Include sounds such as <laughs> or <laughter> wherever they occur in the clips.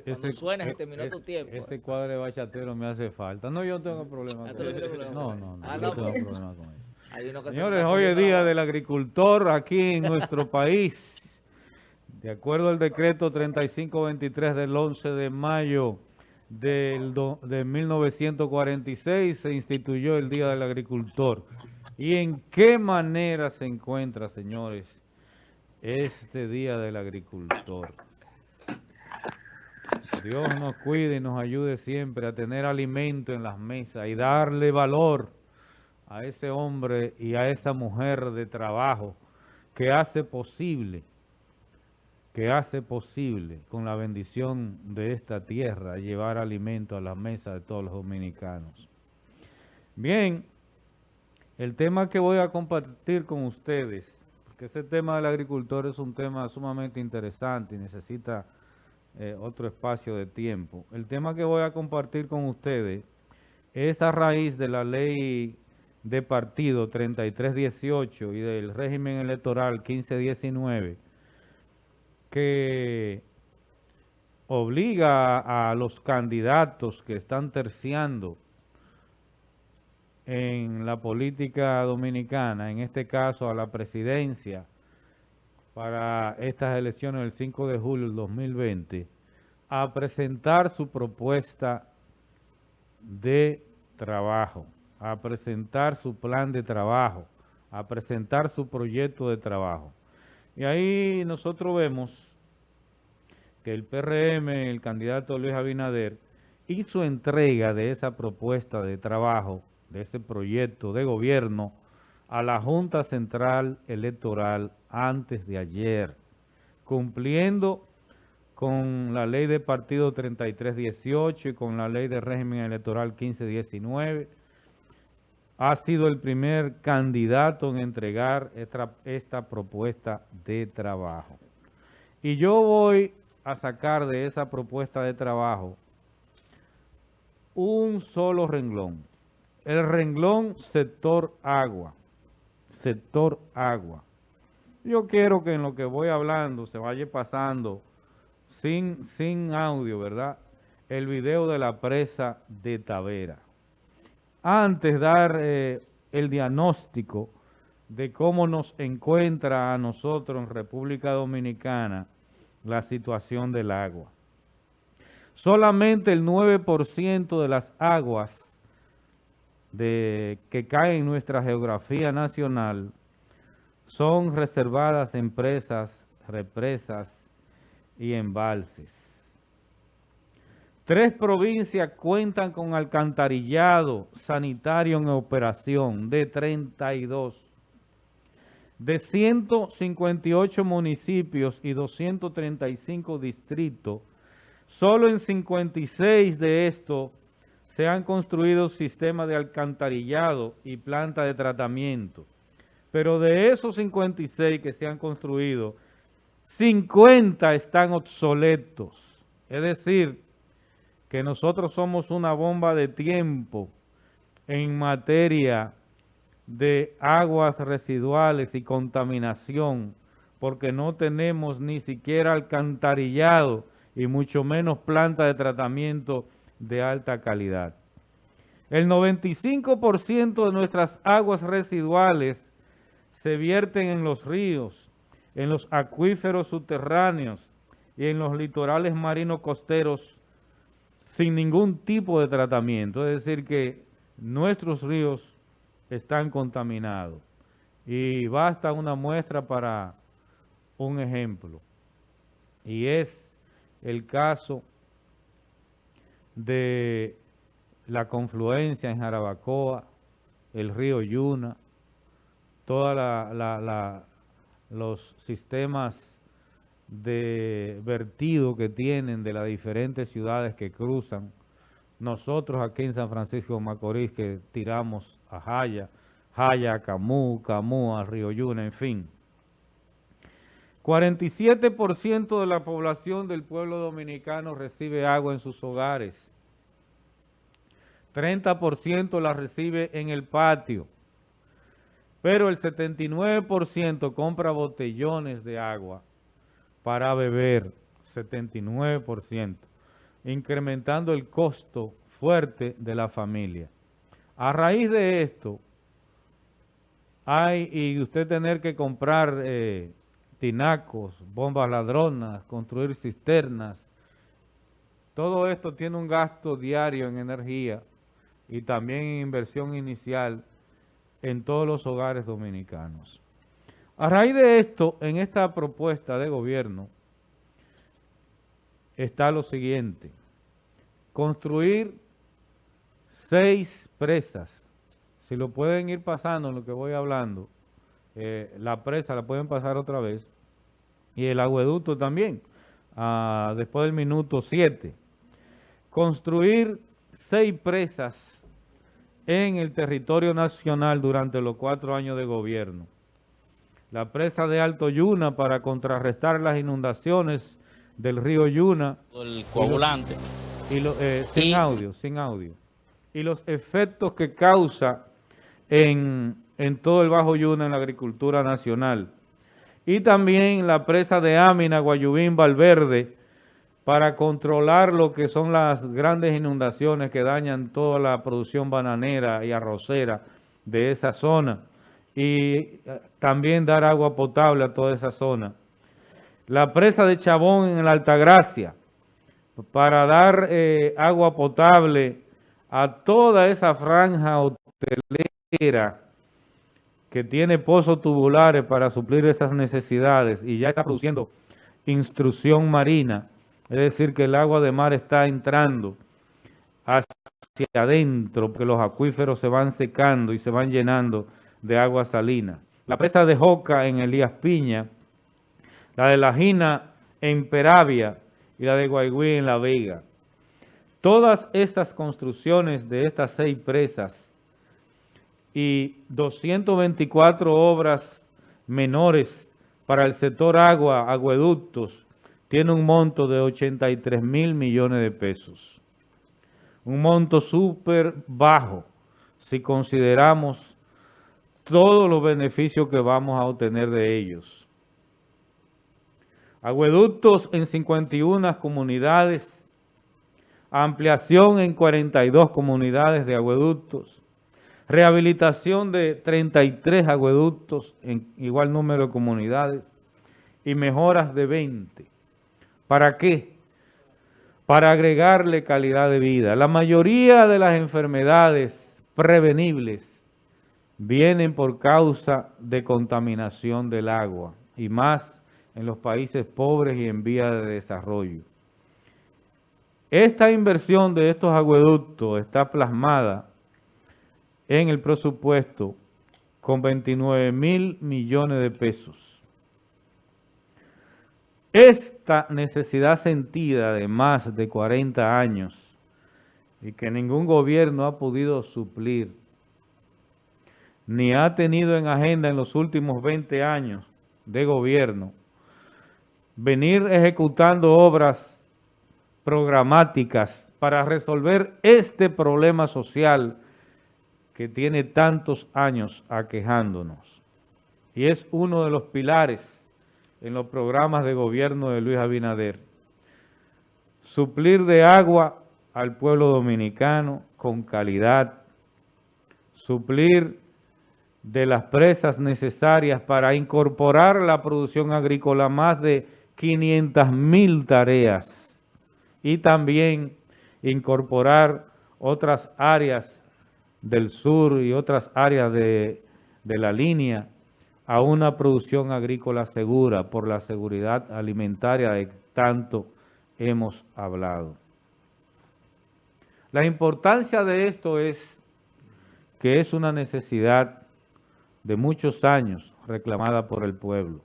ese, Cuando ese, suena, se e- terminó tu tiempo. Ese cuadro de bachatero me hace falta. No, yo no tengo problema Ah, con eso. problema No, con no, eso. no, Ah, yo no, no tengo pues. problema con eso. <laughs> Hay uno que se Señores, hoy es día del agricultor aquí en nuestro <laughs> país. De acuerdo al decreto 3523 del 11 de mayo del do- de 1946 se instituyó el Día del Agricultor. ¿Y en qué manera se encuentra, señores, este Día del Agricultor? Dios nos cuide y nos ayude siempre a tener alimento en las mesas y darle valor a ese hombre y a esa mujer de trabajo que hace posible, que hace posible con la bendición de esta tierra llevar alimento a la mesa de todos los dominicanos. Bien, el tema que voy a compartir con ustedes, porque ese tema del agricultor es un tema sumamente interesante y necesita eh, otro espacio de tiempo. El tema que voy a compartir con ustedes es a raíz de la ley de partido 3318 y del régimen electoral 1519 que obliga a los candidatos que están terciando en la política dominicana, en este caso a la presidencia, para estas elecciones del 5 de julio del 2020, a presentar su propuesta de trabajo, a presentar su plan de trabajo, a presentar su proyecto de trabajo. Y ahí nosotros vemos que el PRM, el candidato Luis Abinader, hizo entrega de esa propuesta de trabajo, de ese proyecto de gobierno, a la Junta Central Electoral antes de ayer, cumpliendo con la ley de partido 3318 y con la ley de régimen electoral 1519. Ha sido el primer candidato en entregar esta, esta propuesta de trabajo. Y yo voy a sacar de esa propuesta de trabajo un solo renglón. El renglón sector agua. Sector agua. Yo quiero que en lo que voy hablando se vaya pasando sin, sin audio, ¿verdad? El video de la presa de Tavera. Antes dar eh, el diagnóstico de cómo nos encuentra a nosotros en República Dominicana la situación del agua. Solamente el 9% de las aguas de, que caen en nuestra geografía nacional son reservadas en presas, represas y embalses. Tres provincias cuentan con alcantarillado sanitario en operación de 32. De 158 municipios y 235 distritos, solo en 56 de estos se han construido sistemas de alcantarillado y planta de tratamiento. Pero de esos 56 que se han construido, 50 están obsoletos. Es decir, que nosotros somos una bomba de tiempo en materia de aguas residuales y contaminación, porque no tenemos ni siquiera alcantarillado y mucho menos planta de tratamiento de alta calidad. El 95% de nuestras aguas residuales se vierten en los ríos, en los acuíferos subterráneos y en los litorales marinos costeros sin ningún tipo de tratamiento. Es decir, que nuestros ríos están contaminados. Y basta una muestra para un ejemplo. Y es el caso de la confluencia en Jarabacoa, el río Yuna, todos los sistemas de vertido que tienen de las diferentes ciudades que cruzan. Nosotros aquí en San Francisco de Macorís que tiramos a Jaya, Jaya Camú, Camú Río Yuna, en fin. 47% de la población del pueblo dominicano recibe agua en sus hogares. 30% la recibe en el patio. Pero el 79% compra botellones de agua para beber. 79%. incrementando el costo fuerte de la familia. A raíz de esto, hay, y usted tener que comprar eh, tinacos, bombas ladronas, construir cisternas, todo esto tiene un gasto diario en energía y también inversión inicial en todos los hogares dominicanos. A raíz de esto, en esta propuesta de gobierno, está lo siguiente. Construir seis presas. Si lo pueden ir pasando en lo que voy hablando, eh, la presa la pueden pasar otra vez. Y el agueducto también, ah, después del minuto 7. Construir seis presas en el territorio nacional durante los cuatro años de gobierno. La presa de Alto Yuna para contrarrestar las inundaciones del río Yuna. El coagulante. Y eh, sin audio, sin audio. Y los efectos que causa en, en todo el Bajo Yuna en la agricultura nacional. Y también la presa de Amina, Guayubín, Valverde, para controlar lo que son las grandes inundaciones que dañan toda la producción bananera y arrocera de esa zona. Y eh, también dar agua potable a toda esa zona la presa de Chabón en la Altagracia, para dar eh, agua potable a toda esa franja hotelera que tiene pozos tubulares para suplir esas necesidades y ya está produciendo instrucción marina, es decir, que el agua de mar está entrando hacia adentro, porque los acuíferos se van secando y se van llenando de agua salina. La presa de Joca en Elías Piña, la de La Gina en Peravia y la de Guaygüí en La Vega. Todas estas construcciones de estas seis presas y 224 obras menores para el sector agua, agueductos, tiene un monto de 83 mil millones de pesos. Un monto súper bajo si consideramos todos los beneficios que vamos a obtener de ellos. Agueductos en 51 comunidades, ampliación en 42 comunidades de agueductos, rehabilitación de 33 agueductos en igual número de comunidades y mejoras de 20. ¿Para qué? Para agregarle calidad de vida. La mayoría de las enfermedades prevenibles vienen por causa de contaminación del agua y más en los países pobres y en vía de desarrollo. Esta inversión de estos agueductos está plasmada en el presupuesto con 29 mil millones de pesos. Esta necesidad sentida de más de 40 años y que ningún gobierno ha podido suplir, ni ha tenido en agenda en los últimos 20 años de gobierno, venir ejecutando obras programáticas para resolver este problema social que tiene tantos años aquejándonos. Y es uno de los pilares en los programas de gobierno de Luis Abinader. Suplir de agua al pueblo dominicano con calidad, suplir de las presas necesarias para incorporar la producción agrícola más de 500 mil tareas y también incorporar otras áreas del sur y otras áreas de, de la línea a una producción agrícola segura por la seguridad alimentaria de tanto hemos hablado. La importancia de esto es que es una necesidad de muchos años reclamada por el pueblo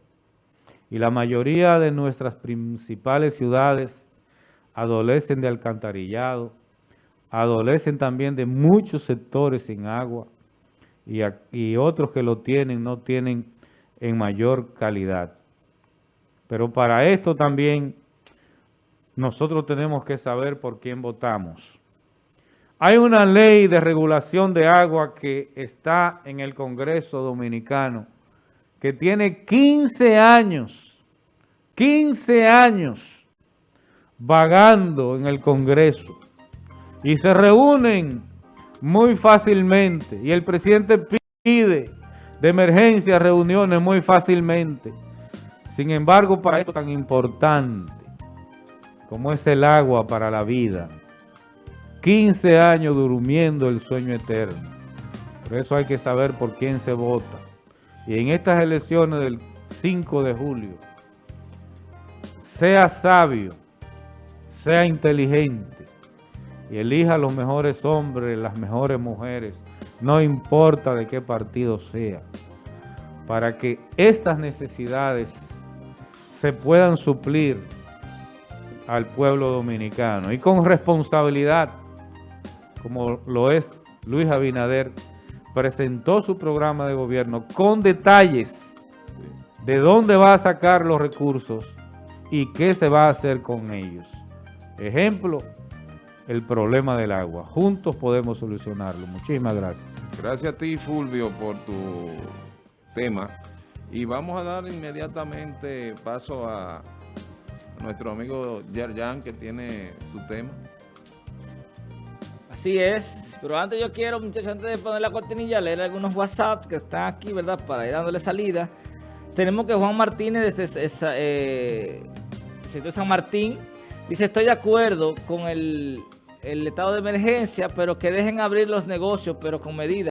y la mayoría de nuestras principales ciudades adolecen de alcantarillado, adolecen también de muchos sectores sin agua y, otros que lo tienen no tienen en mayor calidad. Pero para esto también nosotros tenemos que saber por quién votamos. Hay una ley de regulación de agua que está en el Congreso Dominicano que tiene 15 años, 15 años vagando en el Congreso y se reúnen muy fácilmente y el presidente pide de emergencia reuniones muy fácilmente. Sin embargo, para esto tan importante como es el agua para la vida, 15 años durmiendo el sueño eterno. Por eso hay que saber por quién se vota. Y en estas elecciones del 5 de julio, sea sabio, sea inteligente y elija los mejores hombres, las mejores mujeres, no importa de qué partido sea, para que estas necesidades se puedan suplir al pueblo dominicano y con responsabilidad, como lo es Luis Abinader, presentó su programa de gobierno con detalles de dónde va a sacar los recursos y qué se va a hacer con ellos. Ejemplo, el problema del agua. Juntos podemos solucionarlo. Muchísimas gracias. Gracias a ti, Fulvio, por tu tema. Y vamos a dar inmediatamente paso a nuestro amigo Yerjan, que tiene su tema. Así es, pero antes yo quiero, muchachos, antes de poner la cortinilla, leer algunos WhatsApp que están aquí, ¿verdad? Para ir dándole salida. Tenemos que Juan Martínez, desde esa, eh, San Martín, dice, estoy de acuerdo con el, el estado de emergencia, pero que dejen abrir los negocios, pero con medidas.